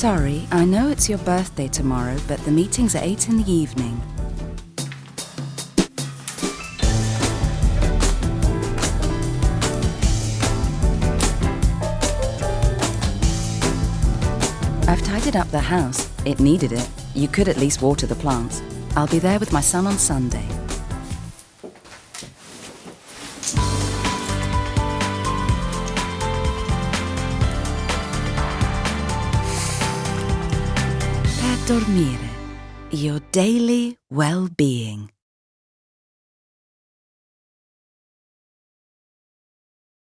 Sorry, I know it's your birthday tomorrow, but the meeting's at 8 in the evening. I've tidied up the house. It needed it. You could at least water the plants. I'll be there with my son on Sunday. Dormire. Your daily well-being.